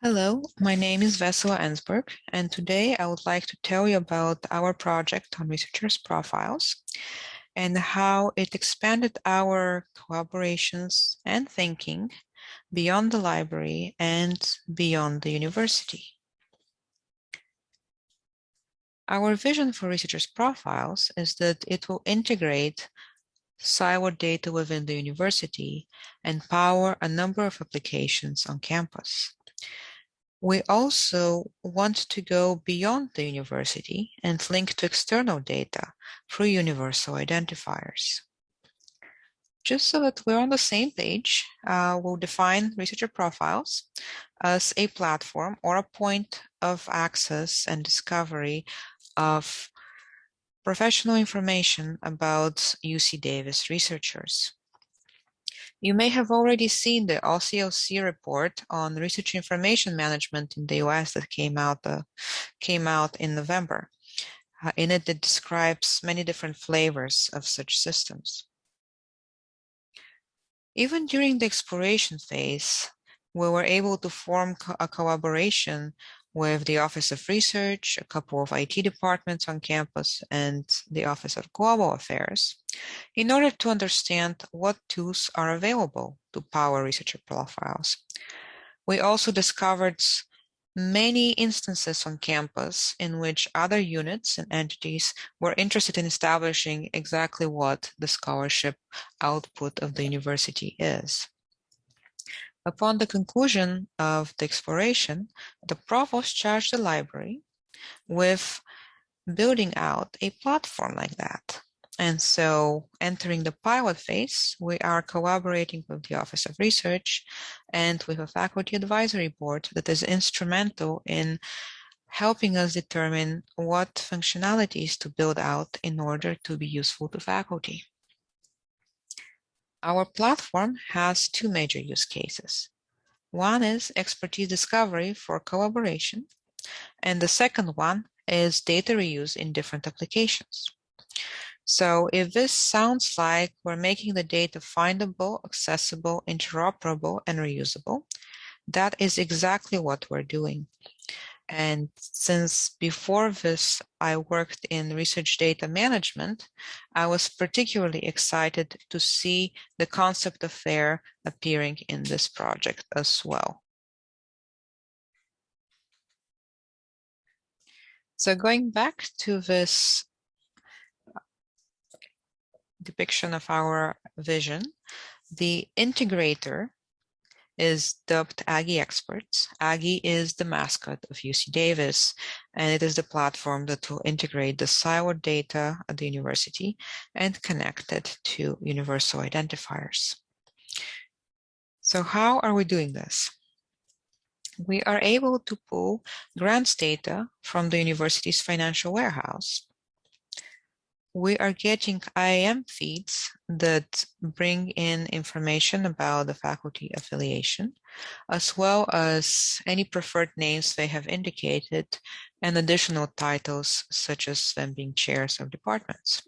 Hello, my name is Vesela Ensberg, and today I would like to tell you about our project on researchers' profiles and how it expanded our collaborations and thinking beyond the library and beyond the university. Our vision for researchers' profiles is that it will integrate siloed data within the university and power a number of applications on campus. We also want to go beyond the university and link to external data through universal identifiers. Just so that we're on the same page, uh, we'll define researcher profiles as a platform or a point of access and discovery of professional information about UC Davis researchers. You may have already seen the OCLC report on research information management in the US that came out, uh, came out in November. Uh, in it, it describes many different flavors of such systems. Even during the exploration phase, we were able to form co a collaboration with the Office of Research, a couple of IT departments on campus, and the Office of Global Affairs, in order to understand what tools are available to power researcher profiles. We also discovered many instances on campus in which other units and entities were interested in establishing exactly what the scholarship output of the university is. Upon the conclusion of the exploration, the provost charged the library with building out a platform like that. And so entering the pilot phase, we are collaborating with the Office of Research and with a faculty advisory board that is instrumental in helping us determine what functionalities to build out in order to be useful to faculty. Our platform has two major use cases. One is expertise discovery for collaboration, and the second one is data reuse in different applications. So if this sounds like we're making the data findable, accessible, interoperable, and reusable, that is exactly what we're doing. And since before this, I worked in research data management, I was particularly excited to see the concept of FAIR appearing in this project as well. So going back to this depiction of our vision, the integrator is dubbed Aggie Experts. Aggie is the mascot of UC Davis, and it is the platform that will integrate the siloed data at the university and connect it to universal identifiers. So how are we doing this? We are able to pull grants data from the university's financial warehouse we are getting IAM feeds that bring in information about the faculty affiliation, as well as any preferred names they have indicated and additional titles such as them being chairs of departments.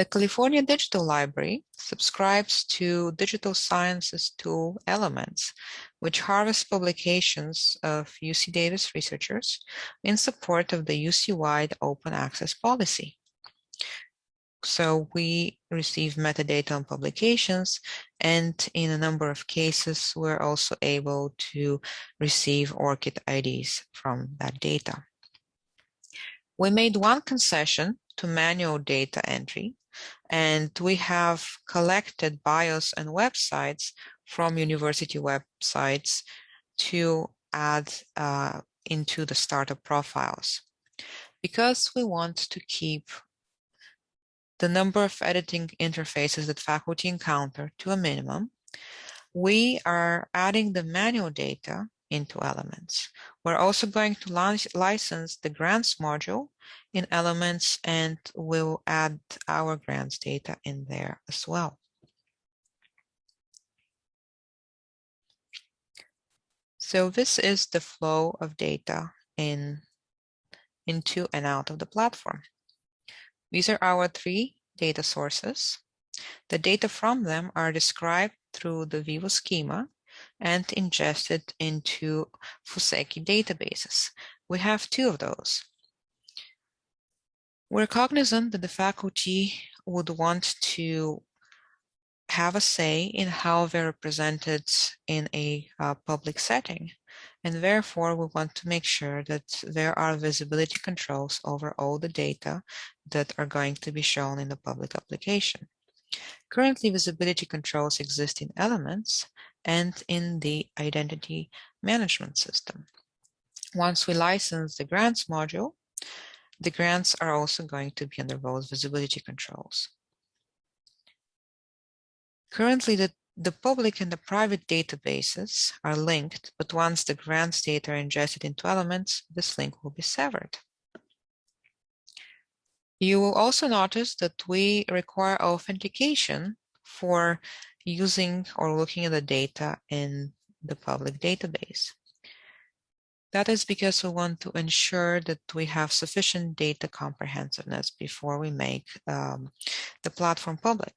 The California Digital Library subscribes to Digital Science's tool Elements, which harvests publications of UC Davis researchers in support of the UC-wide open access policy. So we receive metadata on publications, and in a number of cases, we're also able to receive ORCID IDs from that data. We made one concession to manual data entry and we have collected bios and websites from university websites to add uh, into the startup profiles. Because we want to keep the number of editing interfaces that faculty encounter to a minimum, we are adding the manual data into Elements. We're also going to license the grants module in Elements and we'll add our grants data in there as well. So this is the flow of data in into and out of the platform. These are our three data sources. The data from them are described through the Vivo schema and ingested into Fuseki databases. We have two of those. We're cognizant that the faculty would want to have a say in how they're represented in a uh, public setting. And therefore, we want to make sure that there are visibility controls over all the data that are going to be shown in the public application. Currently, visibility controls exist in elements and in the identity management system. Once we license the grants module, the grants are also going to be under those visibility controls. Currently, the, the public and the private databases are linked, but once the grants data are ingested into elements, this link will be severed. You will also notice that we require authentication for using or looking at the data in the public database. That is because we want to ensure that we have sufficient data comprehensiveness before we make um, the platform public.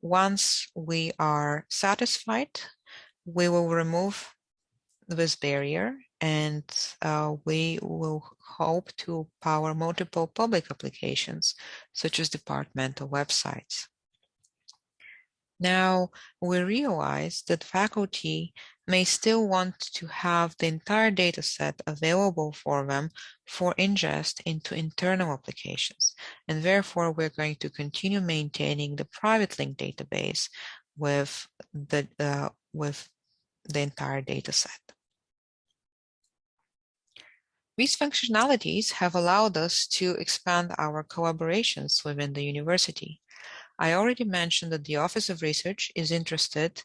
Once we are satisfied, we will remove this barrier and uh, we will hope to power multiple public applications, such as departmental websites. Now, we realize that faculty may still want to have the entire data set available for them for ingest into internal applications. And therefore, we're going to continue maintaining the private link database with the, uh, with the entire data set. These functionalities have allowed us to expand our collaborations within the university. I already mentioned that the Office of Research is interested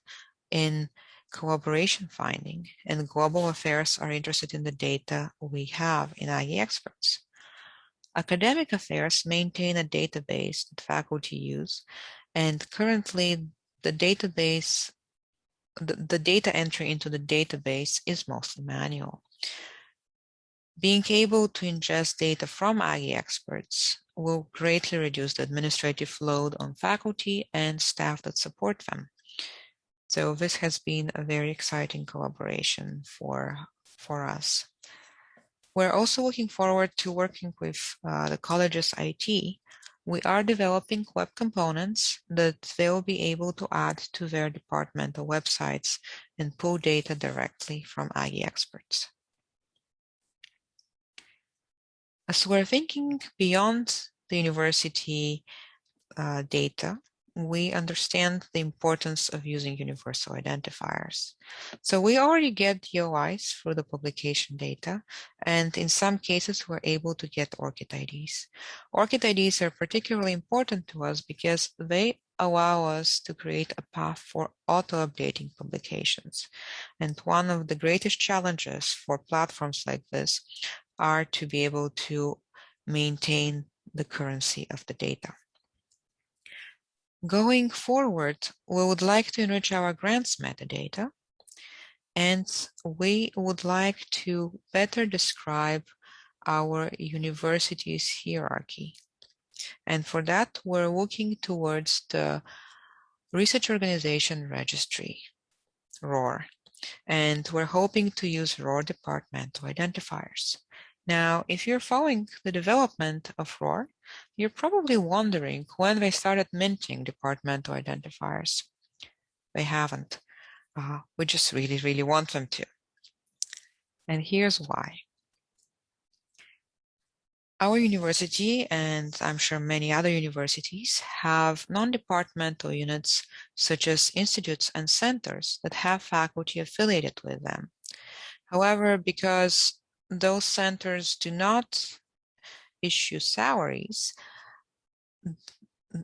in collaboration finding, and global affairs are interested in the data we have in Aggie Experts. Academic affairs maintain a database that faculty use, and currently the database, the, the data entry into the database is mostly manual. Being able to ingest data from Aggie experts will greatly reduce the administrative load on faculty and staff that support them. So this has been a very exciting collaboration for, for us. We're also looking forward to working with uh, the college's IT. We are developing web components that they'll be able to add to their departmental websites and pull data directly from Aggie experts. As we're thinking beyond the university uh, data, we understand the importance of using universal identifiers. So we already get DOIs for the publication data, and in some cases, we're able to get ORCID IDs. ORCID IDs are particularly important to us because they allow us to create a path for auto-updating publications. And one of the greatest challenges for platforms like this are to be able to maintain the currency of the data. Going forward, we would like to enrich our grants metadata, and we would like to better describe our university's hierarchy. And for that, we're working towards the Research Organization Registry, ROR, and we're hoping to use ROR departmental identifiers. Now, if you're following the development of ROR, you're probably wondering when they started minting departmental identifiers. They haven't. Uh, we just really, really want them to. And here's why. Our university, and I'm sure many other universities, have non-departmental units such as institutes and centers that have faculty affiliated with them. However, because those centers do not issue salaries,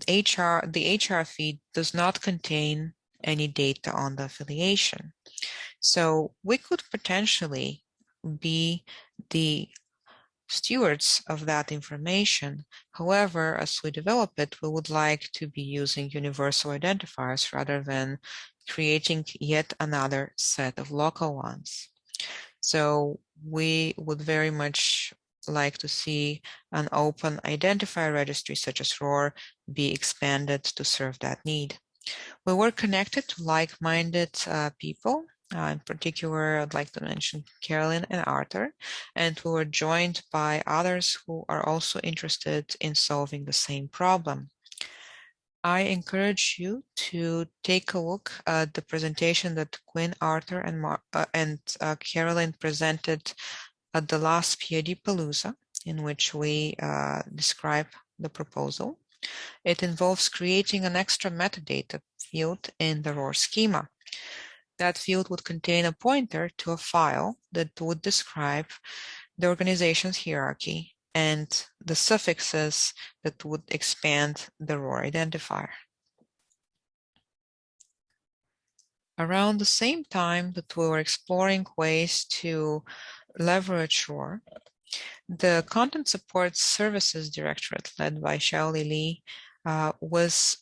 HR, the HR feed does not contain any data on the affiliation. So we could potentially be the stewards of that information. However, as we develop it, we would like to be using universal identifiers rather than creating yet another set of local ones. So we would very much like to see an open identifier registry such as ROR be expanded to serve that need. We were connected to like-minded uh, people Uh, in particular, I'd like to mention Carolyn and Arthur, and we were joined by others who are also interested in solving the same problem. I encourage you to take a look at the presentation that Quinn, Arthur, and, Mar uh, and uh, Carolyn presented at the last PIDapalooza, in which we uh, describe the proposal. It involves creating an extra metadata field in the ROR schema. That field would contain a pointer to a file that would describe the organization's hierarchy and the suffixes that would expand the ROR identifier. Around the same time that we were exploring ways to leverage ROR, the Content Support Services Directorate led by Xiaoli Li uh, was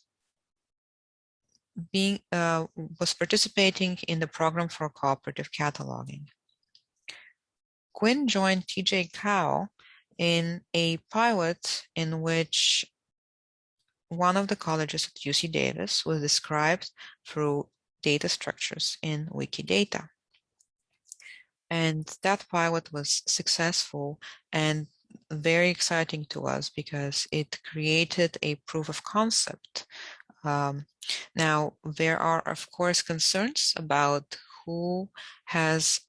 being uh, was participating in the program for cooperative cataloging. Quinn joined TJ Kao in a pilot in which one of the colleges at UC Davis was described through data structures in Wikidata. And that pilot was successful and very exciting to us because it created a proof of concept. Um, now, there are, of course, concerns about who has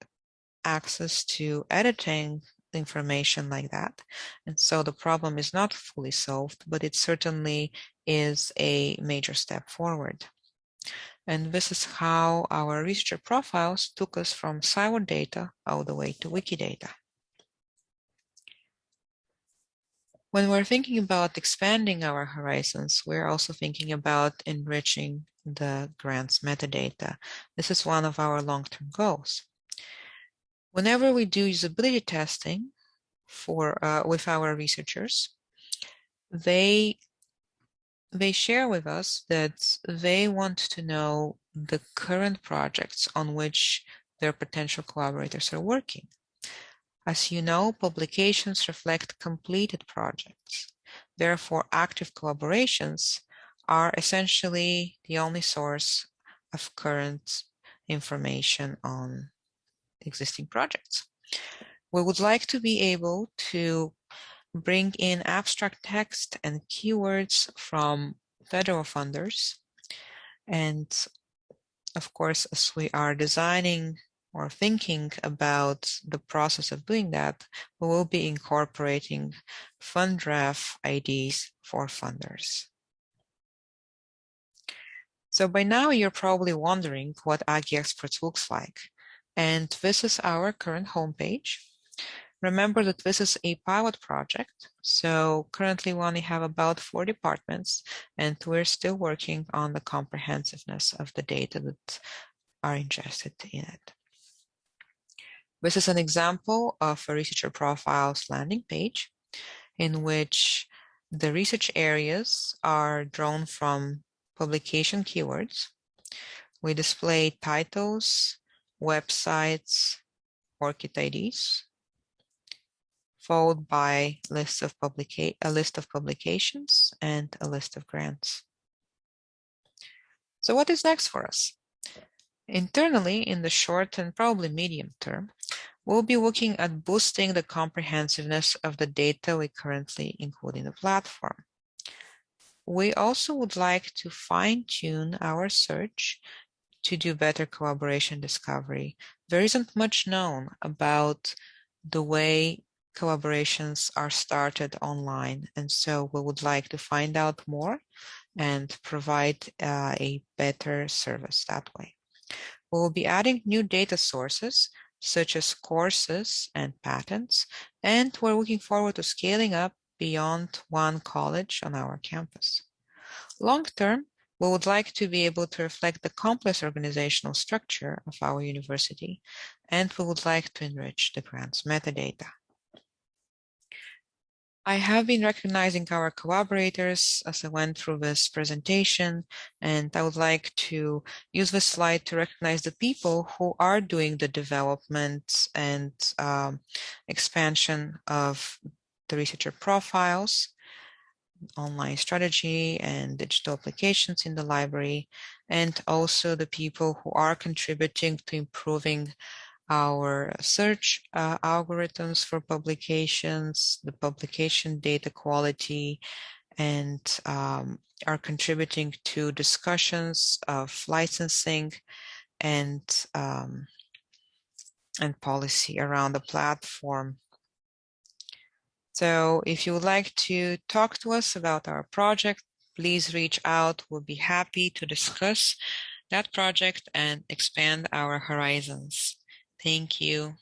access to editing information like that. And so the problem is not fully solved, but it certainly is a major step forward. And this is how our researcher profiles took us from siloed data all the way to Wikidata. When we're thinking about expanding our horizons, we're also thinking about enriching the grants metadata. This is one of our long-term goals. Whenever we do usability testing for uh, with our researchers, they they share with us that they want to know the current projects on which their potential collaborators are working. As you know, publications reflect completed projects. Therefore, active collaborations are essentially the only source of current information on existing projects. We would like to be able to bring in abstract text and keywords from federal funders. And of course, as we are designing or thinking about the process of doing that, we will be incorporating FundRef IDs for funders. So by now you're probably wondering what Aggie Experts looks like. And this is our current homepage. Remember that this is a pilot project. So currently we only have about four departments and we're still working on the comprehensiveness of the data that are ingested in it. This is an example of a researcher profiles landing page in which the research areas are drawn from publication keywords. We display titles, websites, ORCID IDs, followed by list of a list of publications and a list of grants. So what is next for us? Internally, in the short and probably medium term, we'll be looking at boosting the comprehensiveness of the data we currently include in the platform. We also would like to fine tune our search to do better collaboration discovery. There isn't much known about the way collaborations are started online. And so we would like to find out more and provide uh, a better service that way. We will be adding new data sources such as courses and patents, and we're looking forward to scaling up beyond one college on our campus. Long term, we would like to be able to reflect the complex organizational structure of our university, and we would like to enrich the grants metadata. I have been recognizing our collaborators as I went through this presentation, and I would like to use this slide to recognize the people who are doing the development and um, expansion of the researcher profiles. online strategy and digital applications in the library, and also the people who are contributing to improving our search uh, algorithms for publications, the publication data quality, and um, are contributing to discussions of licensing and um, and policy around the platform. So if you would like to talk to us about our project, please reach out. We'll be happy to discuss that project and expand our horizons. Thank you.